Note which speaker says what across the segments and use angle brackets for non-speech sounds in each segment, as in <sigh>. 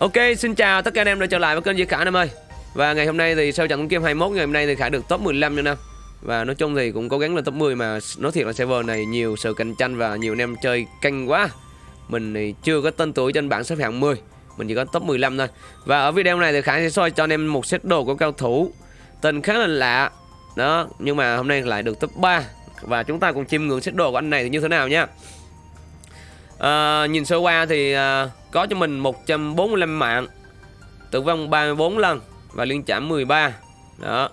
Speaker 1: Ok, xin chào tất cả anh em đã trở lại với kênh Duy Khả em ơi. Và ngày hôm nay thì sau trận game 21 ngày hôm nay thì Khả được top 15 nha em Và nói chung thì cũng cố gắng lên top 10 mà nói thiệt là server này nhiều sự cạnh tranh và nhiều anh em chơi canh quá. Mình thì chưa có tên tuổi trên bảng xếp hạng 10 Mình chỉ có top 15 thôi. Và ở video này thì Khả sẽ soi cho anh em một set đồ của cao thủ Tên khá là lạ. Đó, nhưng mà hôm nay lại được top 3 Và chúng ta cùng chiêm ngưỡng set đồ của anh này thì như thế nào nha à, Nhìn sơ qua thì à, có cho mình 145 mạng Tử vong 34 lần Và liên chạm 13 Đó.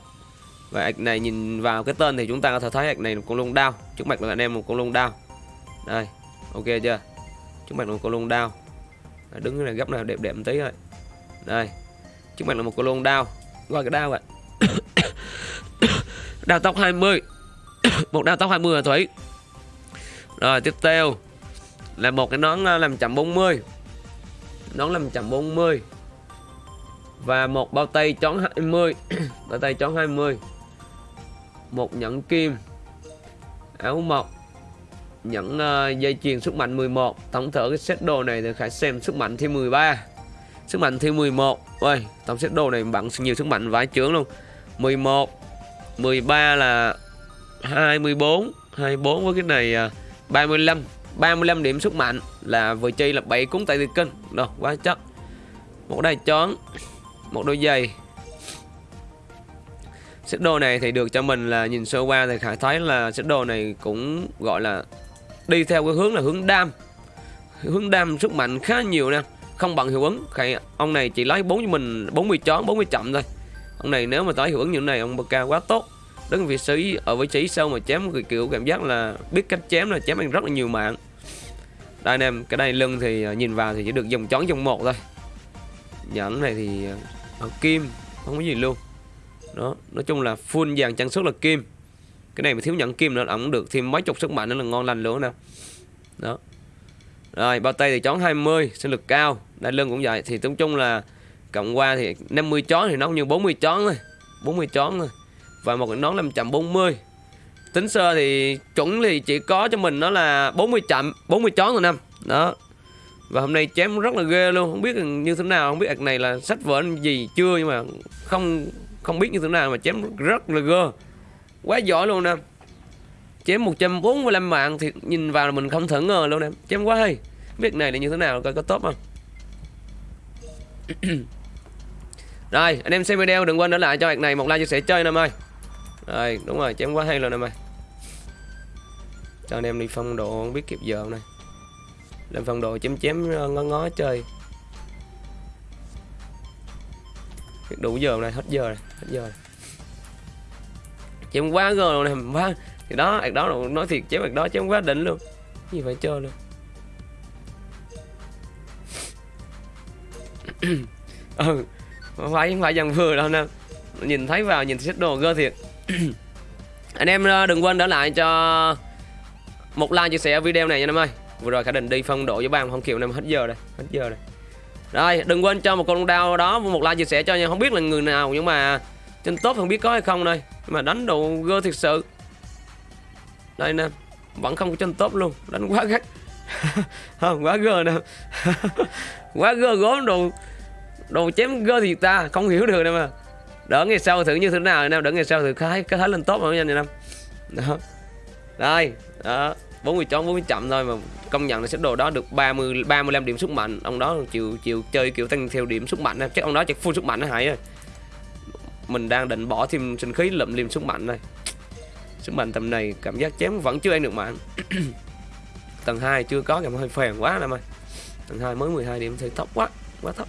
Speaker 1: Và ạch này nhìn vào cái tên thì chúng ta có thể thấy ạch này là con lông đao. Trước mặt là anh em một con lông đao. Đây Ok chưa? Trước mặt là một con lông đao. Đứng này gấp nào đẹp đẹp một tí thôi. Đây Trước mặt là một con lông đao. Gọi cái đao ạ. <coughs> Đao tóc 20 <coughs> Một đao tóc 20 là Thủy Rồi tiếp theo. Là một cái nón ờ, làm chậm 40 nón làm chậm 40 và một bao tay chón 20 <clears throat> bao tay chón 20 một nhẫn kim áo mộc nhẫn uh, dây chuyền sức mạnh 11 tổng thở cái set đồ này thì phải xem sức mạnh thêm 13 sức mạnh thêm 11 ơi tổng set đồ này bạn nhiều sức mạnh vãi chướng luôn. 11 13 là 24 24 với cái này ờ, uh, 35 35 điểm sức mạnh là vừa chi là 7 cúng tay kinh. Rồi quá chất. Một đai chón Một đôi giày. Xếp đồ này thì được cho mình là nhìn sơ qua thì Khải thấy là xếp đồ này cũng gọi là đi theo cái hướng là hướng đam. Hướng đam sức mạnh khá nhiều nè không bằng hiệu ứng. Khải, ông này chỉ lấy 4 cho mình 40 chón 40 chậm thôi. Ông này nếu mà tới hiệu ứng như này ông cao quá tốt. Đứng vị trí ở vị trí sâu mà chém kiểu cảm giác là biết cách chém là chém anh rất là nhiều mạng đây anh em cái đây lưng thì à, nhìn vào thì chỉ được dòng chón dòng một thôi. Nhẫn này thì à, à, kim không có gì luôn. Đó nói chung là full vàng trang sức là kim. Cái này mà thiếu nhẫn kim nữa ổng được thêm mấy chục sức mạnh nữa là ngon lành luôn nè. Đó. Rồi bao tay thì chón 20 sinh lực cao. Đai lưng cũng vậy. Thì tổng chung là cộng qua thì 50 chón thì nó như 40 chón thôi. 40 chón thôi. Và một cái nón 540 tính sơ thì chuẩn thì chỉ có cho mình nó là 40 chậm 40 chón rồi năm đó. Và hôm nay chém rất là ghê luôn. Không biết như thế nào, không biết ạc này là sách vở gì chưa nhưng mà không không biết như thế nào mà chém rất là ghê. Quá giỏi luôn nè chém 145 mạng thì nhìn vào là mình không thể ngờ luôn nè chém quá hay. Biết này là như thế nào, coi có tốt không? <clears throat> Rồi, anh em xem video đừng quên để lại cho ạc này một like chia sẻ chơi em ơi. Rồi, đúng rồi, chém quá hay luôn em ơi cho anh em đi phong độ, không biết kịp giờ này. Làm phong độ chém chém ờ, ngó ngó chơi. Đủ giờ này, hết giờ này hết giờ này. chém quá gờ này, quá. Thì đó, ạc đó nói thiệt, chém ạc đó, chém quá đỉnh luôn. Gì phải chơi luôn. <coughs> Ừ phải, không phải dần vừa đâu nè. Nhìn thấy vào, nhìn xếp đồ gơ thiệt. <coughs> Anh em ờ, đừng quên để lại cho một like chia sẻ video này nha em ơi. Vừa rồi khả định đi phân độ với bạn không kiểu em hết giờ rồi hết giờ rồi. Rồi đừng quên cho một con đao đó một like chia sẻ cho nha. Không biết là người nào nhưng mà trên top không biết có hay không đây. Nhưng mà đánh đồ gơ thật sự. Đây nè vẫn không có trên top luôn. Đánh quá gắt. <laughs> Không quá gơ nè. <laughs> Quá gơ gốm đồ đồ chém gơ thì ta không hiểu được nè mà đỡ ngày sau thử như thế nào nè đỡ ngày sau thử khái, cái thấy lên top rồi nha nè. em đó đây, đó. 40 chón 40 chậm thôi mà công nhận là xếp đồ đó được 30 35 điểm sức mạnh. Ông đó chịu chịu chơi kiểu tăng theo điểm sức mạnh chắc ông đó chắc full sức mạnh nó hại rồi mình đang định bỏ thêm sinh khí lượm liềm sức mạnh này sức mạnh tầm này cảm giác chém vẫn chưa ăn được mạng <coughs> tầng 2 chưa có, cảm hơi phèn quá em ơi. Tầng 2 mới 12 điểm thì thấp quá quá thấp.